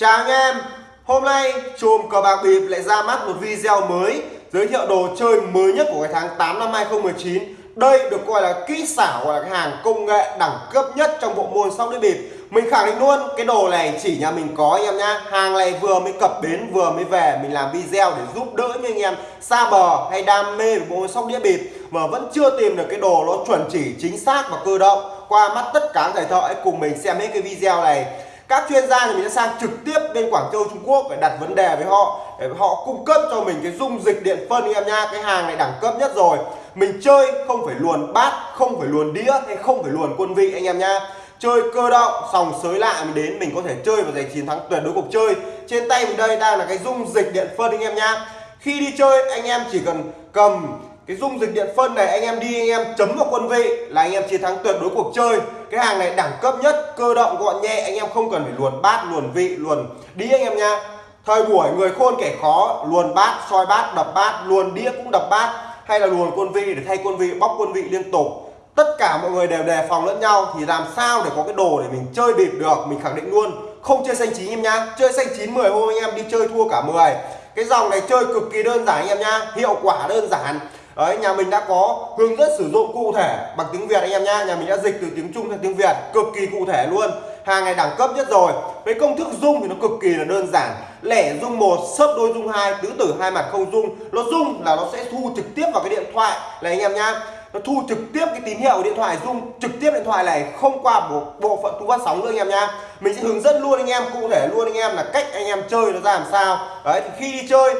Chào anh em, Hôm nay chùm cờ bạc bịp lại ra mắt một video mới, Giới thiệu đồ chơi mới nhất của cái tháng 8 năm 2019 Đây được coi là kỹ xảo, gọi là cái hàng công nghệ đẳng cấp nhất trong bộ môn sóc đĩa bịp. Mình khẳng định luôn, cái đồ này chỉ nhà mình có anh em nhá. Hàng này vừa mới cập bến, vừa mới về, Mình làm video để giúp đỡ những anh em xa bờ hay đam mê về bộ môn sóc đĩa bịp, Mà vẫn chưa tìm được cái đồ nó chuẩn chỉ, chính xác và cơ động. Qua mắt tất cả thầy thợ hãy cùng mình xem hết cái video này các chuyên gia thì mình sẽ sang trực tiếp bên Quảng Châu, Trung Quốc để đặt vấn đề với họ, để họ cung cấp cho mình cái dung dịch điện phân anh em nha. Cái hàng này đẳng cấp nhất rồi. Mình chơi không phải luồn bát, không phải luồn đĩa, hay không phải luồn quân vị anh em nha. Chơi cơ động, sòng sới lại mình đến, mình có thể chơi và giành chiến thắng tuyệt đối cuộc chơi. Trên tay mình đây đang là cái dung dịch điện phân anh em nha. Khi đi chơi, anh em chỉ cần cầm cái dung dịch điện phân này, anh em đi, anh em chấm vào quân vị là anh em chiến thắng tuyệt đối cuộc chơi. Cái hàng này đẳng cấp nhất, cơ động, gọn nhẹ, anh em không cần phải luồn bát, luồn vị, luồn đĩa anh em nha. Thời buổi người khôn kẻ khó, luồn bát, soi bát, đập bát, luồn đĩa cũng đập bát, hay là luồn quân vị để thay quân vị, bóc quân vị liên tục. Tất cả mọi người đều đề phòng lẫn nhau, thì làm sao để có cái đồ để mình chơi bịp được, mình khẳng định luôn. Không chơi xanh chín em nhá chơi xanh chín 10 hôm anh em đi chơi thua cả 10 cái dòng này chơi cực kỳ đơn giản anh em nhá hiệu quả đơn giản. Đấy, nhà mình đã có hướng dẫn sử dụng cụ thể bằng tiếng Việt anh em nhá. Nhà mình đã dịch từ tiếng Trung sang tiếng Việt cực kỳ cụ thể luôn. Hàng này đẳng cấp nhất rồi. Với công thức dung thì nó cực kỳ là đơn giản. Lẻ dung một, sấp đôi dung hai, tứ tử hai mặt không dung. Nó dung là nó sẽ thu trực tiếp vào cái điện thoại này anh em nhá. Nó thu trực tiếp cái tín hiệu điện thoại dung trực tiếp điện thoại này không qua bộ, bộ phận thu phát sóng nữa anh em nha Mình sẽ hướng dẫn luôn anh em cụ thể luôn anh em là cách anh em chơi nó ra làm sao. Đấy thì khi đi chơi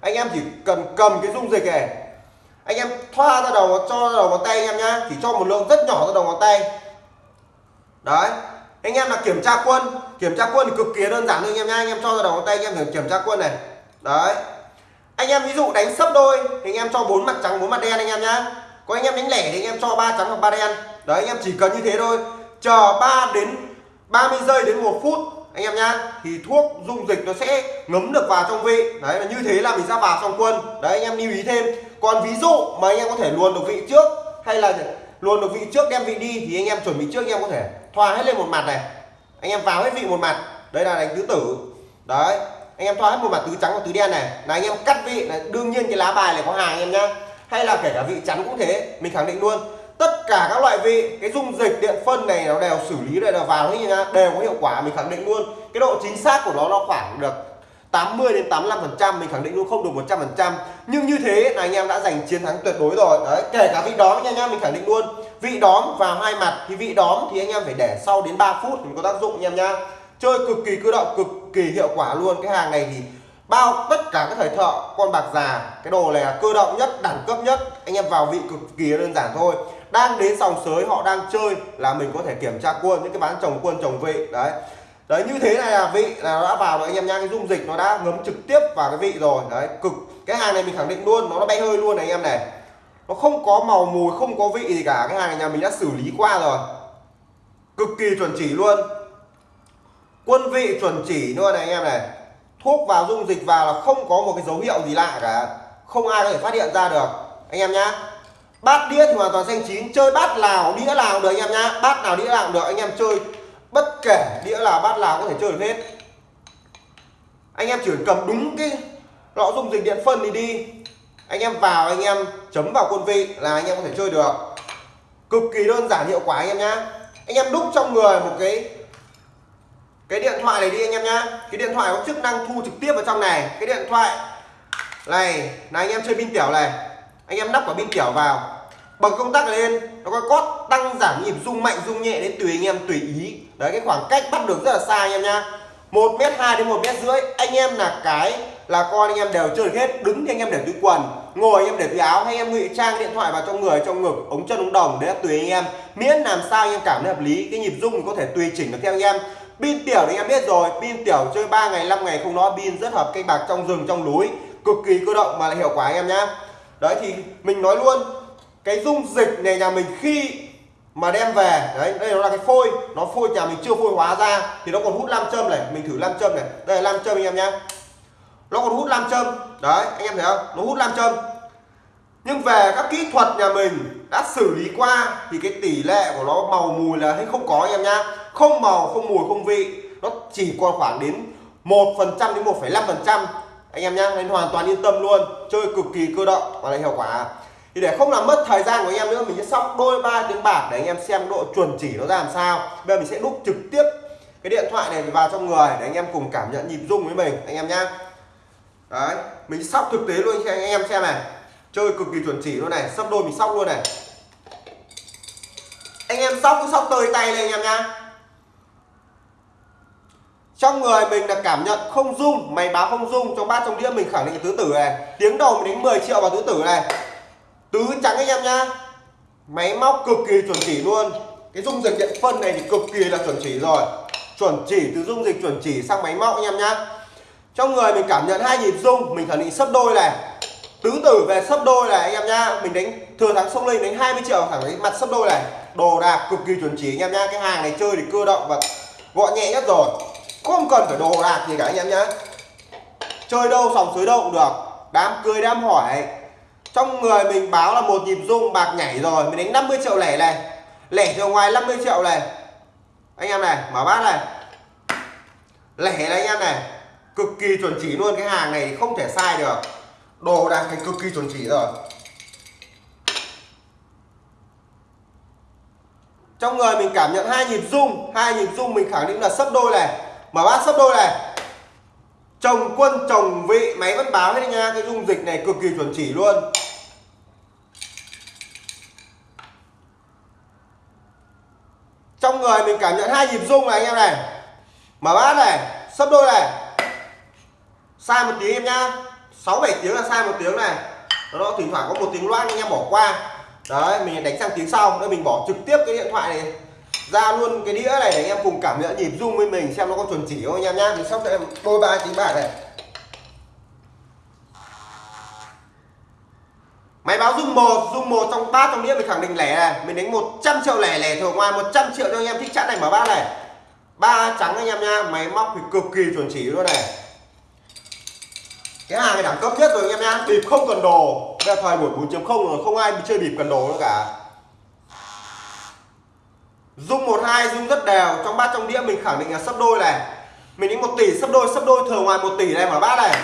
anh em chỉ cần cầm cái dung dịch này anh em thoa ra đầu cho ra đầu ngón tay anh em nhá. Chỉ cho một lượng rất nhỏ ra đầu ngón tay. Đấy. Anh em là kiểm tra quân. Kiểm tra quân thì cực kỳ đơn giản thôi anh em nhá. Anh em cho ra đầu ngón tay, anh em thử kiểm tra quân này. Đấy. Anh em ví dụ đánh sấp đôi, thì anh em cho bốn mặt trắng, bốn mặt đen anh em nhá. Có anh em đánh lẻ thì anh em cho ba trắng hoặc ba đen. Đấy, anh em chỉ cần như thế thôi. Chờ 3 đến 30 giây đến một phút anh em nhá, thì thuốc dung dịch nó sẽ ngấm được vào trong vị. Đấy, là như thế là mình ra vào trong quân đấy, anh em lưu ý thêm. Còn ví dụ mà anh em có thể luồn được vị trước, hay là luồn được vị trước đem vị đi, thì anh em chuẩn bị trước, anh em có thể thoa hết lên một mặt này. Anh em vào hết vị một mặt. Đây là đánh tứ tử. Đấy, anh em thoa hết một mặt tứ trắng và tứ đen này. Là anh em cắt vị. Là đương nhiên cái lá bài này có hàng, anh em nhá. Hay là kể cả vị trắng cũng thế, mình khẳng định luôn tất cả các loại vị, cái dung dịch, điện phân này nó đều xử lý đây là vào hết nhá, đều có hiệu quả, mình khẳng định luôn. Cái độ chính xác của nó nó khoảng được 80 đến 85 phần trăm, mình khẳng định luôn, không được 100 phần trăm. Nhưng như thế, là anh em đã giành chiến thắng tuyệt đối rồi. Đấy, kể cả vị đóm nha em mình khẳng định luôn. Vị đóm vào hai mặt, thì vị đóm thì anh em phải để sau đến 3 phút thì có tác dụng, anh em nha chơi cực kỳ cơ động, cực kỳ hiệu quả luôn. Cái hàng này thì bao, tất cả các thời thợ, con bạc già, cái đồ này là cơ động nhất, đẳng cấp nhất. Anh em vào vị cực kỳ đơn giản thôi đang đến sòng sới, họ đang chơi là mình có thể kiểm tra quân, những cái bán chồng quân, chồng vị, đấy. Đấy, như thế này là vị, là nó đã vào rồi, anh em nha cái dung dịch nó đã ngấm trực tiếp vào cái vị rồi. Đấy, cực. Cái hàng này mình khẳng định luôn, nó nó bay hơi luôn này, anh em này. Nó không có màu mùi, không có vị gì cả. Cái hàng này nhà mình đã xử lý qua rồi. Cực kỳ chuẩn chỉ luôn. Quân vị chuẩn chỉ luôn này, anh em này. Thuốc vào, dung dịch vào là không có một cái dấu hiệu gì lạ cả. Không ai có thể phát hiện ra được. Anh em nhá bát đĩa thì hoàn toàn xanh chín. Chơi bát nào đĩa nào được anh em nhá. Bát nào đĩa nào được. Anh em chơi bất kể đĩa nào bát nào có thể chơi được hết. Anh em chỉ cầm đúng cái lọ dung dịch điện phân thì đi. Anh em vào, anh em chấm vào quân vị là anh em có thể chơi được. Cực kỳ đơn giản, hiệu quả anh em nhá. Anh em đúc trong người một cái cái điện thoại này đi anh em nhá. Cái điện thoại có chức năng thu trực tiếp vào trong này. Cái điện thoại này là anh em chơi pin tiểu này anh em đắp quả pin tiểu vào. Bật công tắc lên, nó có cót tăng giảm nhịp rung mạnh, rung nhẹ đến tùy anh em, tùy ý. Đấy, cái khoảng cách bắt được rất là xa anh em nha. Một mét hai đến một mét rưỡi, anh em là cái là con anh em đều chơi được hết. Đứng thì anh em để túi quần, ngồi anh em để túi áo, hay em ngụy trang điện thoại vào trong người, trong ngực, ống chân, ống đồng, đấy là tùy anh em. Miễn làm sao anh em cảm thấy hợp lý, cái nhịp rung có thể tùy chỉnh được theo anh em. Pin tiểu thì anh em biết rồi, pin tiểu chơi 3 ngày 5 ngày không nói pin rất hợp cây bạc trong rừng, trong núi, cực kỳ cơ động mà lại hiệu quả anh em nhá đấy thì mình nói luôn cái dung dịch này nhà mình khi mà đem về đấy đây nó là cái phôi nó phôi nhà mình chưa phôi hóa ra thì nó còn hút nam châm này mình thử nam châm này. Đây là nam châm anh em nhá. Nó còn hút nam châm đấy anh em thấy không? Nó hút nam châm. Nhưng về các kỹ thuật nhà mình đã xử lý qua thì cái tỷ lệ của nó màu mùi là hay không có anh em nhá. Không màu không mùi không vị. Nó chỉ còn khoảng đến 1 phần trăm đến 1,5 phần trăm anh em nhá nên hoàn toàn yên tâm luôn. Chơi cực kỳ cơ động và lại hiệu quả. Thì để không làm mất thời gian của anh em nữa, mình sẽ sóc đôi ba tiếng bạc để anh em xem độ chuẩn chỉ nó ra làm sao. Bây giờ mình sẽ đúc trực tiếp cái điện thoại này vào trong người để anh em cùng cảm nhận nhịp rung với mình, anh em nhá. Đấy, mình sóc thực tế luôn cho anh em xem này. Chơi cực kỳ chuẩn chỉ luôn này, sóc đôi mình sóc luôn này. Anh em sóc cứ sóc tơi tay lên anh em nhá trong người mình là cảm nhận không rung, máy báo không rung trong bát trong đĩa mình khẳng định tứ tử này. Tiếng đầu mình đánh 10 triệu vào tứ tử này. Tứ trắng anh em nhá. Máy móc cực kỳ chuẩn chỉ luôn. Cái dung dịch điện phân này thì cực kỳ là chuẩn chỉ rồi. Chuẩn chỉ từ dung dịch chuẩn chỉ sang máy móc anh em nhá. Trong người mình cảm nhận hai nhịp rung, mình khẳng định sấp đôi này. Tứ tử về sấp đôi này anh em nhá. Mình đánh, thừa thắng sông lên đánh 20 triệu thẳng cái mặt sấp đôi này. Đồ đạc cực kỳ chuẩn chỉ anh em nhá. Cái hàng này chơi thì cơ động và gọn nhẹ nhất rồi không cần phải đồ đạc gì cả anh em nhé. chơi đâu sòng suối đâu cũng được. Đám cưới đám hỏi. Trong người mình báo là một nhịp rung bạc nhảy rồi, mình đánh 50 triệu lẻ này. Lẻ từ ngoài 50 triệu này. Anh em này, mở bát này. Lẻ này anh em này. Cực kỳ chuẩn chỉ luôn, cái hàng này không thể sai được. Đồ đạc thành cực kỳ chuẩn chỉ rồi. Trong người mình cảm nhận hai nhịp rung, hai nhịp rung mình khẳng định là sấp đôi này mở bát sấp đôi này. Chồng quân, chồng vị, máy vẫn báo hết nha. Cái dung dịch này cực kỳ chuẩn chỉ luôn. Trong người mình cảm nhận hai nhịp rung này, anh em này. Mở bát này sấp đôi này. Sai một tiếng em nhá. Sáu bảy tiếng là sai một tiếng này. Nó thỉnh thoảng có một tiếng loan anh em bỏ qua. Đấy, mình đánh sang tiếng sau đây mình bỏ trực tiếp cái điện thoại này ra luôn cái đĩa này để anh em cùng cảm nhận, nhịp rung với mình, xem nó có chuẩn chỉ không anh em nhá. Mình sắp sẽ đôi ba tiếng bạc này. Máy báo rung một rung một trong bát trong đĩa mình khẳng định lẻ này. Mình đánh 100 triệu lẻ lẻ thường ngoài 100 triệu cho anh em thích chẵn này mở bát này. Ba trắng anh em nha máy móc thì cực kỳ chuẩn chỉ luôn này. Cái hàng này đẳng cấp nhất rồi anh em nha bịp không cần đồ. Bây giờ thời buổi 4.0 rồi, không ai chơi bịp cần đồ nữa cả. Dung 12 dung rất đều. Trong bát, trong đĩa mình khẳng định là sấp đôi này. Mình đánh một tỷ sấp đôi sấp đôi thừa ngoài một tỷ này mở bát này.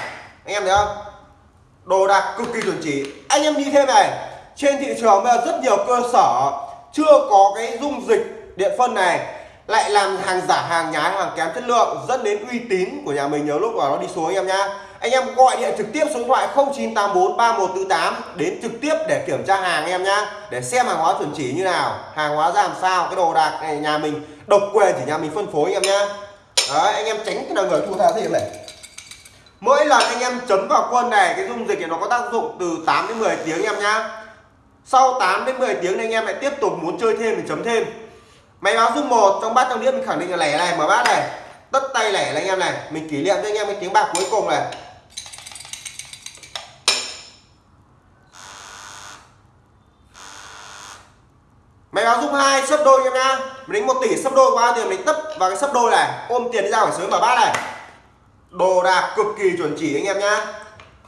Anh em thấy không? Đồ đạc cực kỳ chuẩn chỉ. Anh em đi thêm này. Trên thị trường bây giờ rất nhiều cơ sở Chưa có cái dung dịch điện phân này. Lại làm hàng giả, hàng nhái, hàng kém chất lượng, Dẫn đến uy tín của nhà mình nhiều lúc mà nó đi xuống, anh em nhá anh em gọi điện trực tiếp số điện thoại 0984 3148 đến trực tiếp để kiểm tra hàng em nhá, để xem hàng hóa chuẩn chỉ như nào, hàng hóa ra làm sao, cái đồ đạc này nhà mình độc quyền chỉ nhà mình phân phối em nhá. Đấy, anh em tránh cái nào người thu theo thêm này. Mỗi lần anh em chấm vào quân này, cái dung dịch này nó có tác dụng từ 8 đến 10 tiếng em nhá. Sau 8 đến 10 tiếng này anh em lại tiếp tục muốn chơi thêm thì chấm thêm. Máy báo dung một, trong bát trong đĩa mình khẳng định là lẻ này, mở bát này. Tất tay lẻ này anh em này, mình kỷ niệm cho anh em cái tiếng bạc cuối cùng này. Máy báo dung hai, sấp đôi em nhá mình đánh một tỷ, sấp đôi qua tiền mình tấp vào cái sấp đôi này. Ôm tiền đi ra khỏi sới mở bát này. Đồ đạc cực kỳ chuẩn chỉ anh em nhá.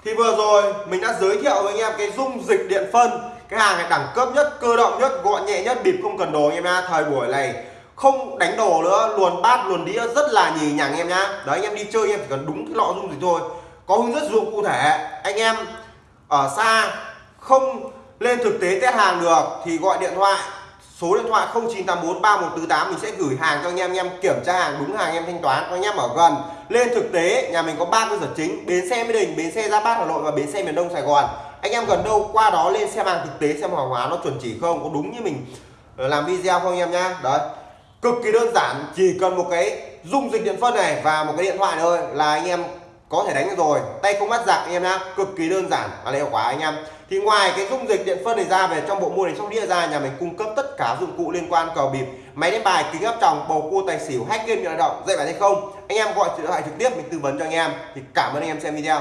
Thì vừa rồi mình đã giới thiệu với anh em cái dung dịch điện phân. Cái hàng này đẳng cấp nhất, cơ động nhất, gọn nhẹ nhất, bịp không cần đồ anh em nhá. Thời buổi này không đánh đồ nữa, luồn bát, luồn đĩa, rất là nhì nhằng em nhá. Đấy, anh em đi chơi, anh em chỉ cần đúng cái lọ dung dịch thôi. Có hướng dẫn dụng cụ thể. Anh em ở xa, không lên thực tế test hàng được, thì gọi điện thoại số điện thoại 0984 3148 mình sẽ gửi hàng cho anh em anh em kiểm tra hàng đúng hàng, anh em thanh toán, anh em ở gần. Lên thực tế, nhà mình có ba cơ sở chính, bến xe Mỹ Đình, bến xe gia Bát Hà Nội và bến xe miền Đông Sài Gòn. Anh em gần đâu, qua đó lên xem hàng thực tế xem hàng hóa nó chuẩn chỉ không, có đúng như mình ờ, làm video không anh em nhá. Đấy. Cực kỳ đơn giản, chỉ cần một cái dung dịch điện phân này và một cái điện thoại thôi là anh em có thể đánh được rồi. Tay không bắt giặc anh em nhá. Cực kỳ đơn giản và hiệu quả anh em. Thì ngoài cái dung dịch điện phân này ra về, trong bộ môn này trong đĩa ra, nhà mình cung cấp tất cả dụng cụ liên quan cờ bịp, máy đánh bài, kính áp tròng, bầu cua, tài xỉu, hack game điện động, dạy bài hay không. Anh em gọi điện thoại trực tiếp mình tư vấn cho anh em. Thì cảm ơn anh em xem video.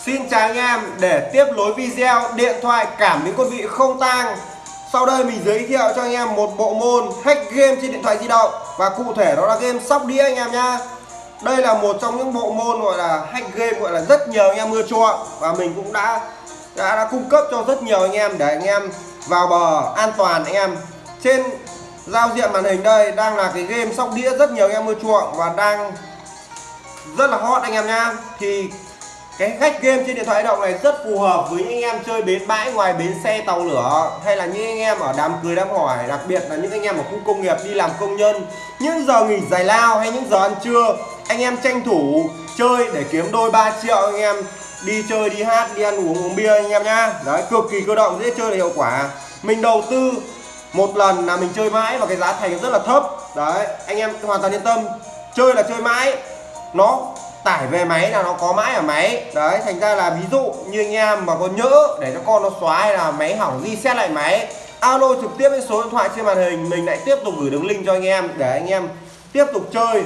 Xin chào anh em. Để tiếp nối video, điện thoại, cảm biến quân vị không tang. Sau đây mình giới thiệu cho anh em một bộ môn hack game trên điện thoại di động. Và cụ thể đó là game sóc đĩa anh em nhá đây là một trong những bộ môn gọi là hack game gọi là rất nhiều anh em mưa chuộng. Và mình cũng đã, đã đã cung cấp cho rất nhiều anh em để anh em vào bờ an toàn anh em. Trên giao diện màn hình đây đang là cái game sóc đĩa rất nhiều anh em mưa chuộng và đang rất là hot anh em nha. Thì cái khách game trên điện thoại di động này rất phù hợp với những anh em chơi bến bãi ngoài bến xe tàu lửa hay là những anh em ở đám cưới đám hỏi đặc biệt là những anh em ở khu công nghiệp đi làm công nhân. Những giờ nghỉ giải lao hay những giờ ăn trưa anh em tranh thủ chơi để kiếm đôi 3 triệu anh em. Đi chơi, đi hát, đi ăn uống uống bia anh em nhá. Đấy, cực kỳ cơ động, dễ chơi là hiệu quả. Mình đầu tư một lần là mình chơi mãi và cái giá thành rất là thấp. Đấy, anh em hoàn toàn yên tâm. Chơi là chơi mãi. Nó tải về máy là nó có mãi ở máy. Đấy, thành ra là ví dụ như anh em mà có nhỡ để cho con nó xóa hay là máy hỏng, reset lại máy, alo trực tiếp với số điện thoại trên màn hình, mình lại tiếp tục gửi đường link cho anh em. Để anh em tiếp tục chơi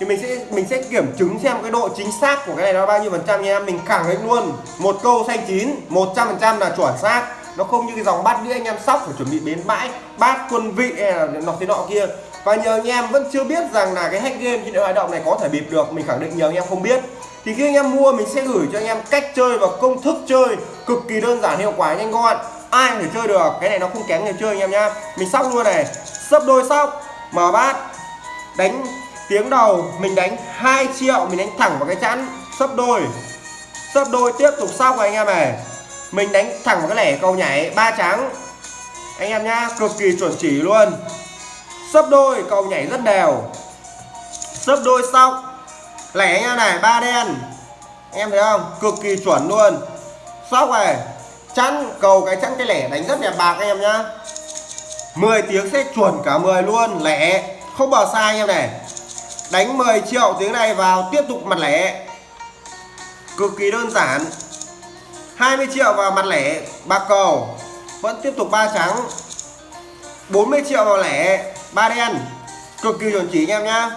thì mình sẽ mình sẽ kiểm chứng xem cái độ chính xác của cái này nó bao nhiêu phần trăm nha. Em mình khẳng định luôn, một câu xanh chín 100 phần trăm là chuẩn xác. Nó không như cái dòng bát đĩa anh em sóc phải chuẩn bị bến bãi, bát quân vị hay là nọ thế nọ kia. Và nhờ anh em vẫn chưa biết rằng là cái hack game trên điện thoại động này có thể bịp được, mình khẳng định nhờ anh em không biết. Thì khi anh em mua, mình sẽ gửi cho anh em cách chơi và công thức chơi cực kỳ đơn giản, hiệu quả, nhanh gọn. Ai có thể chơi được, cái này nó không kém người chơi anh em nhá. Mình sóc luôn này. Sấp đôi sóc, mở bát, đánh tiếng đầu, mình đánh 2 triệu, mình đánh thẳng vào cái chắn sấp đôi. Sấp đôi tiếp tục sóc anh em này. Mình đánh thẳng vào cái lẻ cầu nhảy ba trắng. Anh em nhá, cực kỳ chuẩn chỉ luôn. Sấp đôi, cầu nhảy rất đều. Sấp đôi xong lẻ nha này, ba đen. Em thấy không? Cực kỳ chuẩn luôn. Sóc này chắn cầu cái chắn cái lẻ đánh rất đẹp bạc anh em nhá. 10 tiếng sẽ chuẩn cả 10 luôn, lẻ. Không bỏ sai anh em này đánh 10 triệu tiếng này vào, tiếp tục mặt lẻ. Cực kỳ đơn giản. 20 triệu vào mặt lẻ, bạc cầu. Vẫn tiếp tục ba trắng. 40 triệu vào lẻ, ba đen. Cực kỳ chuẩn chỉ anh em nhá.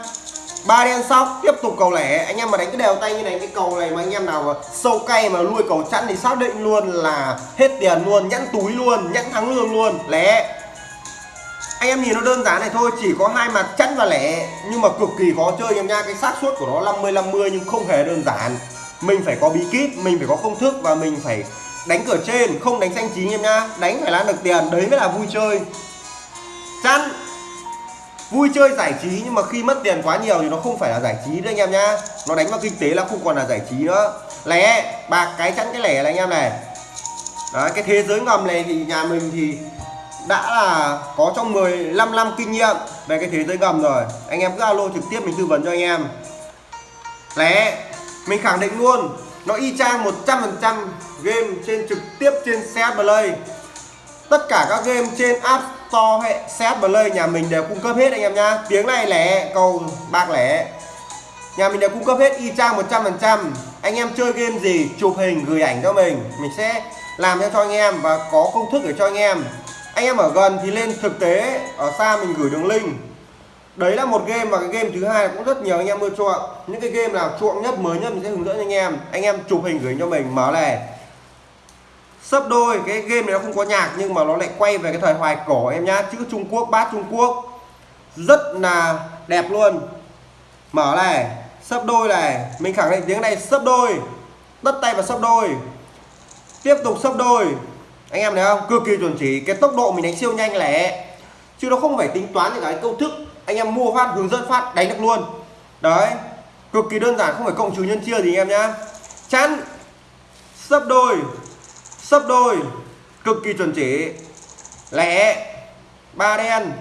Ba đen sóc, tiếp tục cầu lẻ. Anh em mà đánh cái đều tay như này, cái cầu này mà anh em nào mà sâu cay mà nuôi cầu chẵn thì xác định luôn là hết tiền luôn nhẫn túi luôn nhẫn thắng lương luôn. Lẻ anh em nhìn nó đơn giản này thôi, chỉ có hai mặt chẵn và lẻ. Nhưng mà cực kỳ khó chơi, anh em nha. Cái xác suất của nó 50 50 nhưng không hề đơn giản. Mình phải có bí kíp, mình phải có công thức và mình phải đánh cửa trên, không đánh xanh chín em nhá đánh phải là được tiền, đấy mới là vui chơi. Chắn vui chơi giải trí, nhưng mà khi mất tiền quá nhiều thì nó không phải là giải trí nữa anh em nhá nó đánh vào kinh tế là không còn là giải trí nữa. Lẻ. Bạc cái chắn cái lẻ này, anh em này. Đấy, cái thế giới ngầm này thì nhà mình thì đã là có trong 15 năm kinh nghiệm về cái thế giới gầm rồi. Anh em cứ alo trực tiếp mình tư vấn cho anh em. Lẻ mình khẳng định luôn, nó y chang 100% game trên trực tiếp trên CS Play. Tất cả các game trên App Store hệ CS Play, nhà mình đều cung cấp hết anh em nhá. Tiếng này lẻ cầu bạc lẻ nhà mình đều cung cấp hết, y chang 100% anh em chơi game gì, chụp hình, gửi ảnh cho mình. Mình sẽ làm cho cho anh em và có công thức để cho anh em anh em ở gần thì lên thực tế, ở xa mình gửi đường link. Đấy là một game và cái game thứ hai cũng rất nhiều anh em ưa chuộng. Những cái game nào chuộng nhất, mới nhất mình sẽ hướng dẫn anh em. Anh em chụp hình gửi cho mình, mở này. Sấp đôi, cái game này nó không có nhạc nhưng mà nó lại quay về cái thời hoài cổ em nhá. Chữ Trung Quốc, bát Trung Quốc. Rất là đẹp luôn. Mở này, sấp đôi này. Mình khẳng định tiếng này sấp đôi. Tất tay và sấp đôi. Tiếp tục sấp đôi anh em thấy không? Cực kỳ chuẩn chỉ. Cái tốc độ mình đánh siêu nhanh lẻ chứ nó không phải tính toán những cái công thức anh em mua phát, hướng dẫn phát, đánh được luôn. Đấy. Cực kỳ đơn giản, không phải cộng trừ nhân chia gì anh em nhá. Chắn. Sấp đôi. Sấp đôi. Cực kỳ chuẩn chỉ. Lẻ. Ba đen.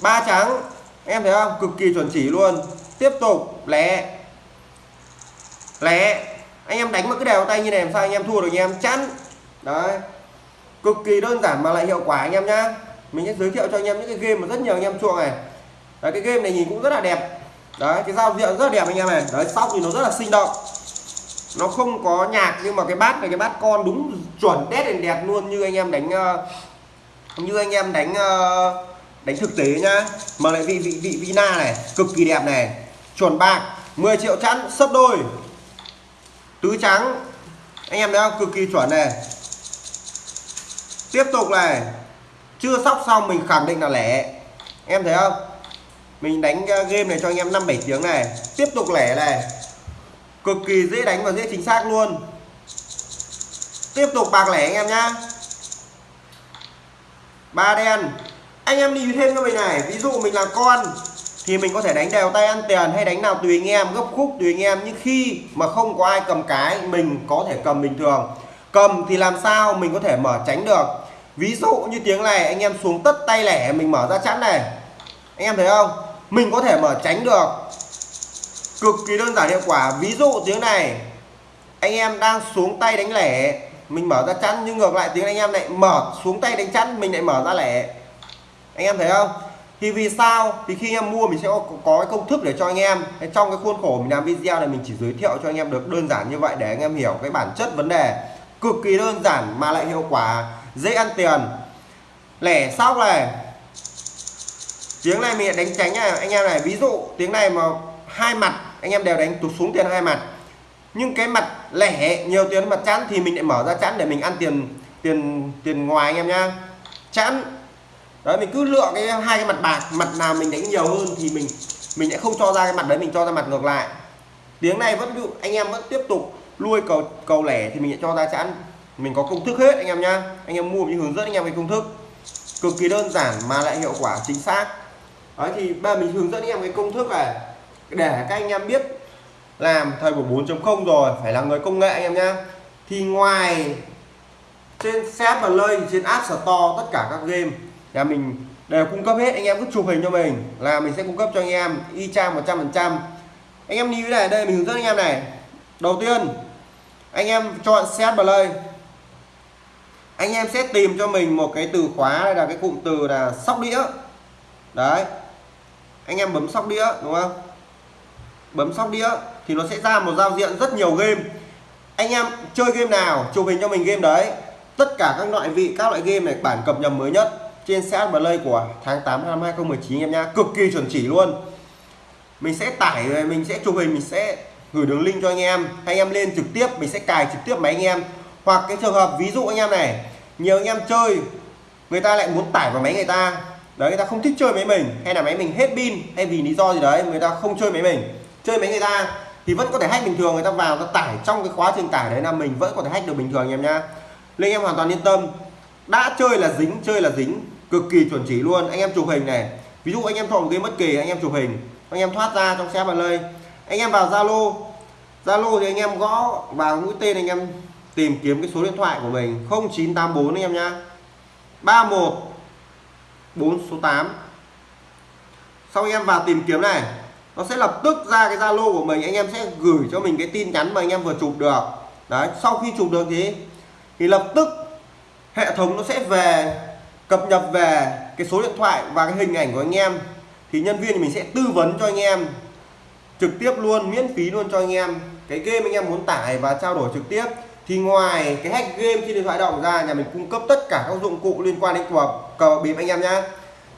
Ba trắng. Em thấy không? Cực kỳ chuẩn chỉ luôn. Tiếp tục. Lẻ. Lẻ. Anh em đánh mà cái đều tay như này làm sao anh em thua được anh em? Chắn. Đấy cực kỳ đơn giản mà lại hiệu quả anh em nhá. Mình sẽ giới thiệu cho anh em những cái game mà rất nhiều anh em chuộng này. Đấy, cái game này nhìn cũng rất là đẹp. Đấy cái giao diện rất là đẹp anh em này. Đấy sóc thì nó rất là sinh động. Nó không có nhạc nhưng mà cái bát này cái bát con đúng chuẩn đét đèn đẹp luôn như anh em đánh uh, như anh em đánh uh, đánh thực tế nhá. Mà lại vị vị vị vina này cực kỳ đẹp này. Chuẩn bạc 10 triệu chẵn sấp đôi. Tứ trắng. Anh em thấy không? Cực kỳ chuẩn này tiếp tục này. Chưa sóc xong mình khẳng định là lẻ. Em thấy không? Mình đánh ờ, game này cho anh em 5 7 tiếng này. Tiếp tục lẻ này. Cực kỳ dễ đánh và dễ chính xác luôn. Tiếp tục bạc lẻ anh em nhá. Ba đen. Anh em đi thêm cho mình này. Ví dụ mình là con, thì mình có thể đánh đều tay ăn tiền hay đánh nào tùy anh em, gấp khúc tùy anh em. Nhưng khi mà không có ai cầm cái, mình có thể cầm bình thường. Cầm thì làm sao mình có thể mở tránh được? Ví dụ như tiếng này anh em xuống tất tay lẻ mình mở ra chắn này. Anh em thấy không? Mình có thể mở tránh được. Cực kỳ đơn giản hiệu quả. Ví dụ tiếng này anh em đang xuống tay đánh lẻ mình mở ra chắn nhưng ngược lại tiếng anh em lại mở xuống tay đánh chắn mình lại mở ra lẻ. Anh em thấy không? Thì vì sao? Thì khi anh em mua mình sẽ có, có cái công thức để cho anh em. Trong cái khuôn khổ mình làm video này mình chỉ giới thiệu cho anh em được đơn giản như vậy để anh em hiểu cái bản chất vấn đề. Cực kỳ đơn giản mà lại hiệu quả dễ ăn tiền. Lẻ sóc này. Tiếng này mình đánh tránh này. Anh em này, ví dụ tiếng này mà hai mặt, anh em đều đánh tụt xuống tiền hai mặt. Nhưng cái mặt lẻ, nhiều tiền mặt chẵn thì mình lại mở ra chẵn để mình ăn tiền tiền tiền ngoài anh em nhá. Chẵn. Đấy, mình cứ lựa cái hai cái mặt bạc, mặt nào mình đánh nhiều hơn thì mình mình sẽ không cho ra cái mặt đấy, mình cho ra mặt ngược lại. Tiếng này vẫn anh em vẫn tiếp tục nuôi cầu cầu lẻ thì mình sẽ cho ra chẵn mình có công thức hết, anh em nhá. Anh em mua mình hướng dẫn, anh em cái công thức. Cực kỳ đơn giản mà lại hiệu quả, chính xác. Đấy, thì ba mình hướng dẫn anh em cái công thức này. Để các anh em biết làm thời buổi 4.0 rồi, phải là người công nghệ anh em nhá. Thì ngoài trên set và lây trên app store, tất cả các game, nhà mình đều cung cấp hết. Anh em cứ chụp hình cho mình là mình sẽ cung cấp cho anh em y chang 100 phần trăm. Anh em như này, đây mình hướng dẫn anh em này. Đầu tiên, anh em chọn set play anh em sẽ tìm cho mình một cái từ khóa đây là cái cụm từ là sóc đĩa. Đấy. Anh em bấm sóc đĩa, đúng không? Bấm sóc đĩa thì nó sẽ ra một giao diện rất nhiều game. Anh em chơi game nào, chụp hình cho mình game đấy. Tất cả các loại vị, các loại game này bản cập nhật mới nhất trên CS Play của tháng 8 năm 2019 em nhá. Cực kỳ chuẩn chỉ luôn. Mình sẽ tải, mình sẽ chụp hình, mình sẽ gửi đường link cho anh em. Anh em lên trực tiếp, mình sẽ cài trực tiếp máy anh em. Hoặc cái trường hợp, ví dụ anh em này nhiều anh em chơi, người ta lại muốn tải vào máy người ta. Đấy, người ta không thích chơi máy mình, hay là máy mình hết pin, hay vì lý do gì đấy, người ta không chơi máy mình. Chơi máy người ta thì vẫn có thể hack bình thường, người ta vào, ta tải trong cái quá trình tải đấy là mình vẫn có thể hack được bình thường, anh em nhá. Nên em hoàn toàn yên tâm. Đã chơi là dính, chơi là dính, cực kỳ chuẩn chỉ luôn. Anh em chụp hình này, ví dụ anh em thọ một game bất kỳ, anh em chụp hình, anh em thoát ra trong xe vào lơi anh em vào zalo zalo thì anh em gõ vào mũi tên anh em tìm kiếm cái số điện thoại của mình 0984 anh em nhá. 31 4 số 8 sau anh em vào tìm kiếm này, nó sẽ lập tức ra cái zalo của mình, anh em sẽ gửi cho mình cái tin nhắn mà anh em vừa chụp được. Đấy, sau khi chụp được thì thì lập tức hệ thống nó sẽ về, cập nhật về cái số điện thoại và cái hình ảnh của anh em. Thì nhân viên mình sẽ tư vấn cho anh em trực tiếp luôn, miễn phí luôn cho anh em. Cái game anh em muốn tải và trao đổi trực tiếp thì ngoài cái hack game trên điện thoại động ra, nhà mình cung cấp tất cả các dụng cụ liên quan đến cờ cờ bịp anh em nhé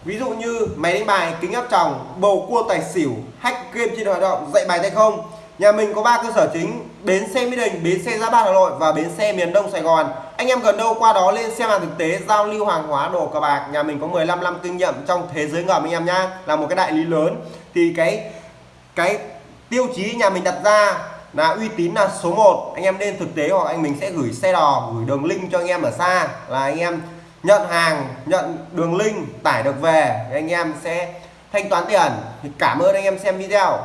ví dụ như máy đánh bài, kính áp tròng, bầu cua tài xỉu, hack game trên điện thoại động, dạy bài tay không. Nhà mình có ba cơ sở chính, bến xe mỹ đình, bến xe gia bát hà nội và bến xe miền đông sài gòn. Anh em gần đâu qua đó lên xem hàng thực tế, giao lưu hàng hóa, đồ cờ bạc. Nhà mình có 15 năm kinh nghiệm trong thế giới ngầm anh em nhá, là một cái đại lý lớn. Thì cái cái tiêu chí nhà mình đặt ra là uy tín là số 1 anh em nên thực tế hoặc anh mình sẽ gửi xe đò, gửi đường link cho anh em ở xa. Là anh em nhận hàng, nhận đường link, tải được về, thì anh em sẽ thanh toán tiền. Thì cảm ơn anh em xem video.